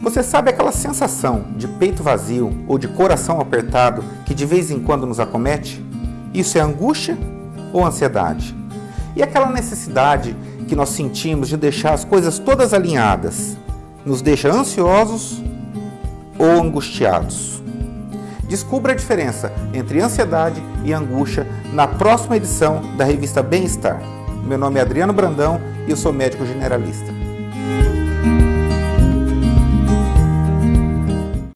Você sabe aquela sensação de peito vazio ou de coração apertado que de vez em quando nos acomete? Isso é angústia ou ansiedade? E aquela necessidade que nós sentimos de deixar as coisas todas alinhadas nos deixa ansiosos ou angustiados? Descubra a diferença entre ansiedade e angústia na próxima edição da revista Bem-Estar. Meu nome é Adriano Brandão e eu sou médico generalista.